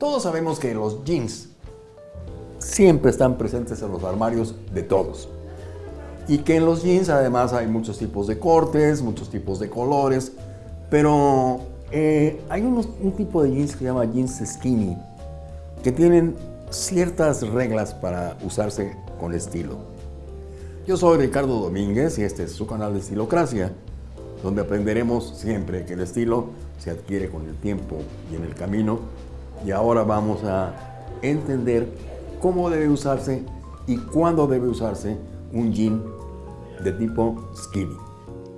Todos sabemos que los jeans siempre están presentes en los armarios de todos. Y que en los jeans además hay muchos tipos de cortes, muchos tipos de colores, pero eh, hay un tipo de jeans que se llama jeans skinny, que tienen ciertas reglas para usarse con estilo. Yo soy Ricardo Domínguez y este es su canal de Estilocracia, donde aprenderemos siempre que el estilo se adquiere con el tiempo y en el camino. Y ahora vamos a entender cómo debe usarse y cuándo debe usarse un jean de tipo skinny.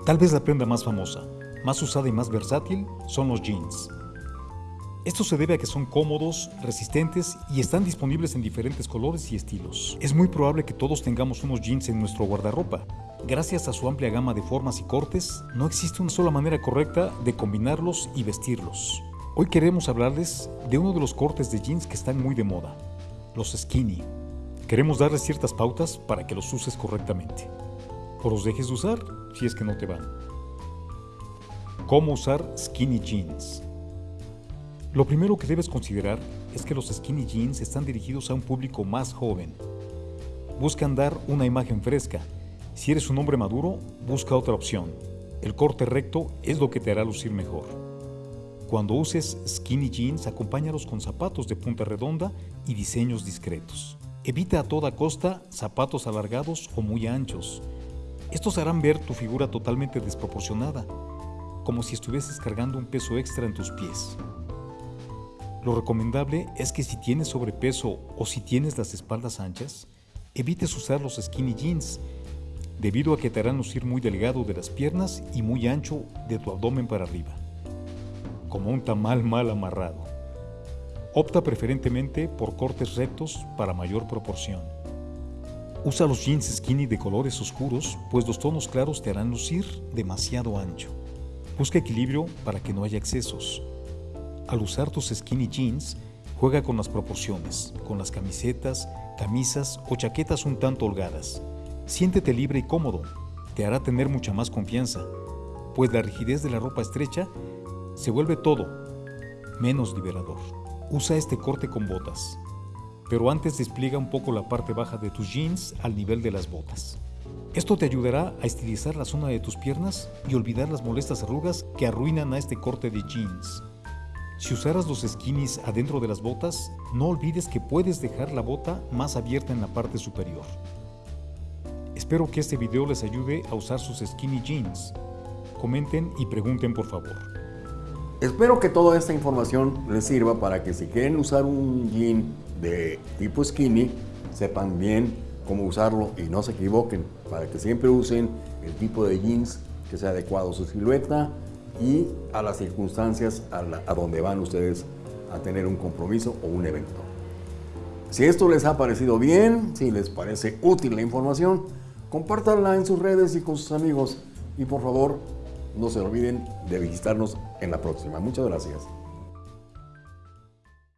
Tal vez la prenda más famosa, más usada y más versátil son los jeans. Esto se debe a que son cómodos, resistentes y están disponibles en diferentes colores y estilos. Es muy probable que todos tengamos unos jeans en nuestro guardarropa. Gracias a su amplia gama de formas y cortes, no existe una sola manera correcta de combinarlos y vestirlos. Hoy queremos hablarles de uno de los cortes de jeans que están muy de moda, los skinny. Queremos darles ciertas pautas para que los uses correctamente. O los dejes de usar si es que no te van. ¿Cómo usar skinny jeans? Lo primero que debes considerar es que los skinny jeans están dirigidos a un público más joven. Buscan dar una imagen fresca. Si eres un hombre maduro, busca otra opción. El corte recto es lo que te hará lucir mejor. Cuando uses skinny jeans, acompáñalos con zapatos de punta redonda y diseños discretos. Evita a toda costa zapatos alargados o muy anchos. Estos harán ver tu figura totalmente desproporcionada, como si estuvieses cargando un peso extra en tus pies. Lo recomendable es que si tienes sobrepeso o si tienes las espaldas anchas, evites usar los skinny jeans, debido a que te harán lucir muy delgado de las piernas y muy ancho de tu abdomen para arriba, como un tamal mal amarrado. Opta preferentemente por cortes rectos para mayor proporción. Usa los jeans skinny de colores oscuros, pues los tonos claros te harán lucir demasiado ancho. Busca equilibrio para que no haya excesos. Al usar tus skinny jeans, juega con las proporciones, con las camisetas, camisas o chaquetas un tanto holgadas. Siéntete libre y cómodo, te hará tener mucha más confianza, pues la rigidez de la ropa estrecha se vuelve todo menos liberador. Usa este corte con botas, pero antes despliega un poco la parte baja de tus jeans al nivel de las botas. Esto te ayudará a estilizar la zona de tus piernas y olvidar las molestas arrugas que arruinan a este corte de jeans. Si usaras los skinnies adentro de las botas, no olvides que puedes dejar la bota más abierta en la parte superior. Espero que este video les ayude a usar sus skinny jeans. Comenten y pregunten por favor. Espero que toda esta información les sirva para que si quieren usar un jean de tipo skinny, sepan bien cómo usarlo y no se equivoquen, para que siempre usen el tipo de jeans que sea adecuado a su silueta y a las circunstancias a, donde van ustedes a tener un compromiso o un evento. Si esto les ha parecido bien, si les parece útil la información, compártanla en sus redes y con sus amigos. Y por favor, no se olviden de visitarnos en la próxima. Muchas gracias.